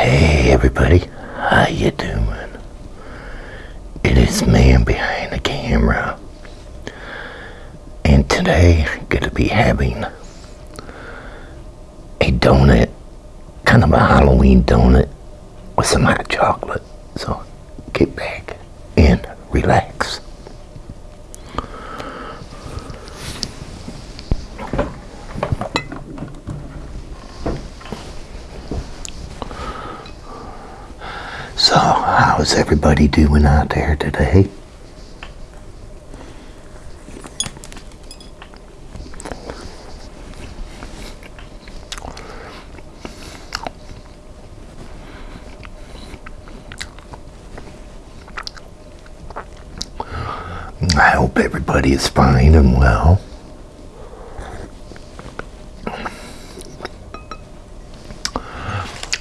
Hey everybody, how you doing? It is man behind the camera. And today I'm gonna be having a donut, kind of a Halloween donut with some hot chocolate. So get back and relax. So, how's everybody doing out there today? I hope everybody is fine and well.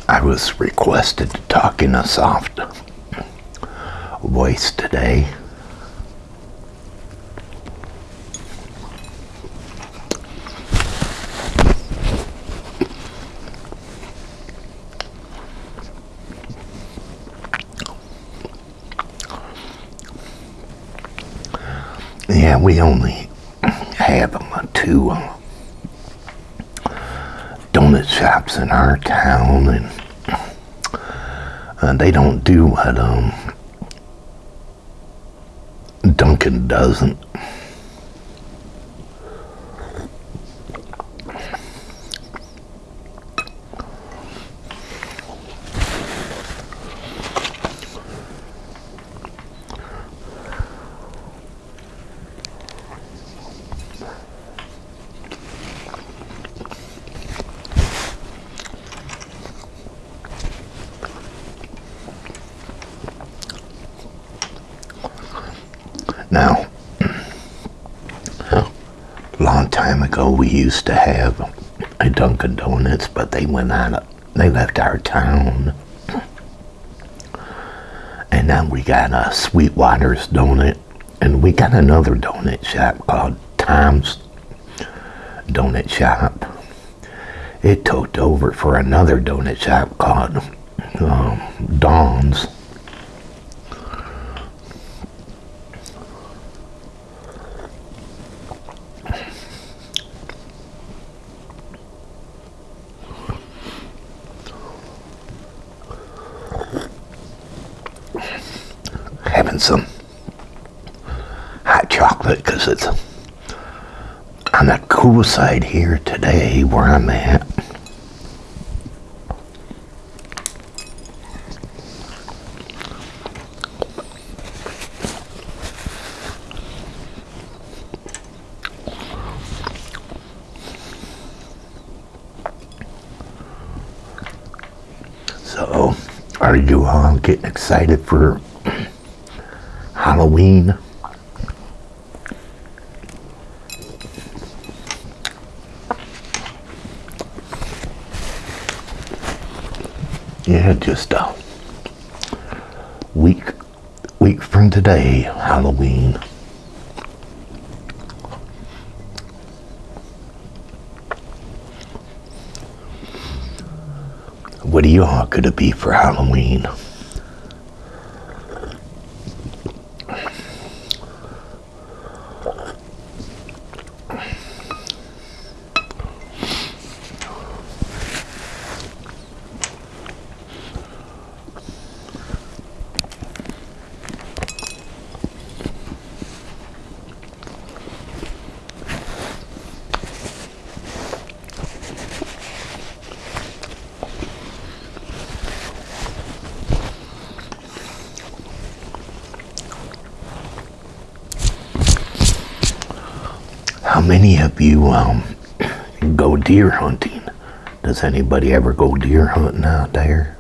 I was requested to talk in a soft today. Yeah, we only have um, two uh, donut shops in our town, and uh, they don't do what um, Dunkin' doesn't. Now, a long time ago, we used to have a Dunkin' Donuts, but they went out. They left our town, and now we got a Sweetwater's Donut, and we got another donut shop called Tom's Donut Shop. It took over for another donut shop called um, Dawn's. having some hot because it's on the cool side here today where I'm at. So, are you all getting excited for Halloween? Yeah, just a week week from today, Halloween. What are you all gonna be for Halloween? How many of you um, go deer hunting? Does anybody ever go deer hunting out there?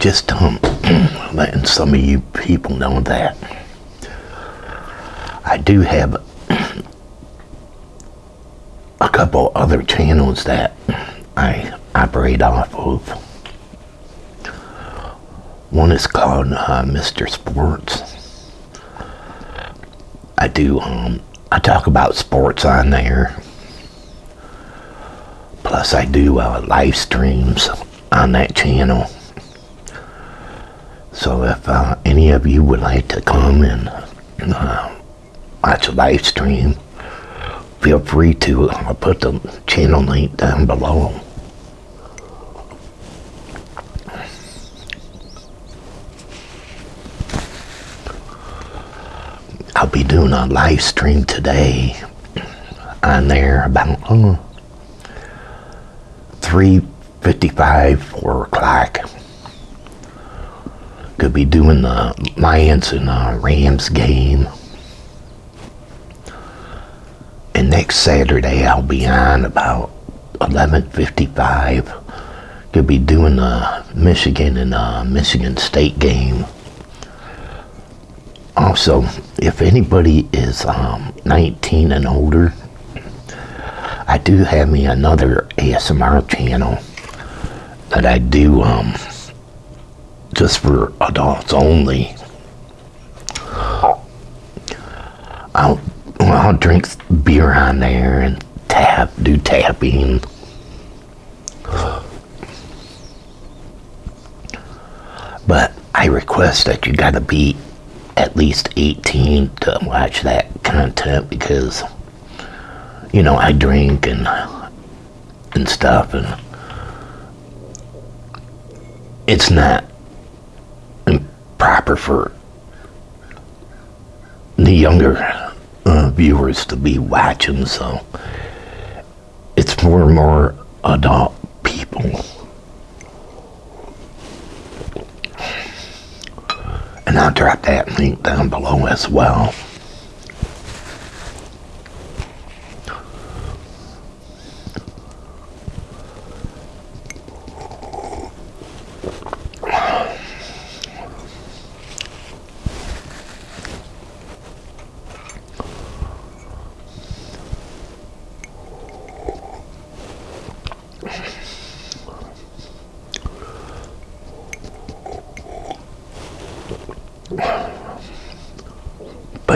Just um, letting some of you people know that I do have a couple other channels that I operate off of. One is called uh, Mr. Sports. I do, um, I talk about sports on there. Plus I do uh, live streams on that channel. So if uh, any of you would like to come and uh, watch a live stream, feel free to. I'll put the channel link down below. I'll be doing a live stream today on there about uh, 3.55, 4 o'clock. Could be doing the Lions and uh, Rams game. And next Saturday I'll be on about 11.55. Could be doing the Michigan and uh, Michigan State game. Also, if anybody is um, 19 and older, I do have me another ASMR channel that I do um, just for adults only. I'll, I'll drink beer on there and tap, do tapping. But I request that you gotta be at least 18 to watch that content because you know I drink and and stuff and it's not proper for the younger uh, viewers to be watching so it's for more adult people And I'll drop that link down below as well.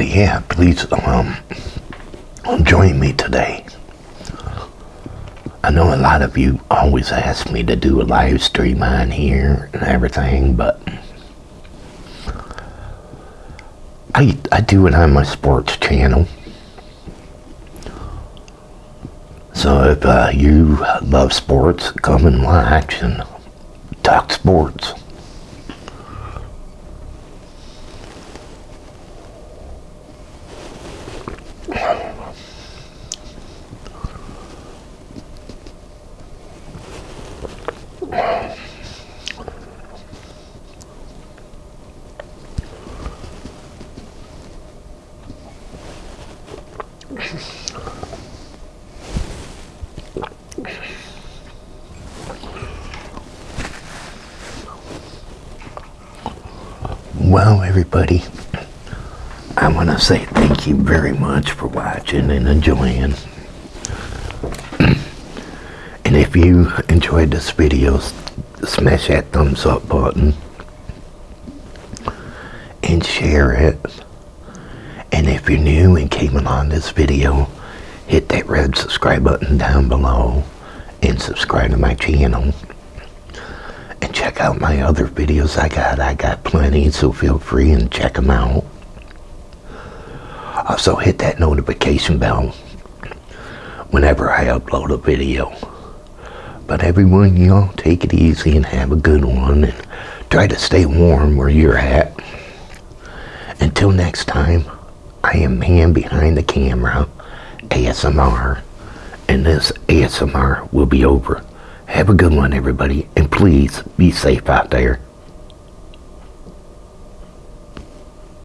Yeah, please um, join me today. I know a lot of you always ask me to do a live stream on here and everything, but I, I do it on my sports channel. So if uh, you love sports, come and watch and talk sports. Well, everybody, I want to say thank you very much for watching and enjoying. and if you enjoyed this video, smash that thumbs up button and share it. And if you're new and came along this video, hit that red subscribe button down below and subscribe to my channel and check out my other videos I got. I got plenty, so feel free and check them out. Also hit that notification bell whenever I upload a video. But everyone, y'all, take it easy and have a good one. And try to stay warm where you're at. Until next time, I am man behind the camera, ASMR. And this ASMR will be over. Have a good one, everybody. And please be safe out there.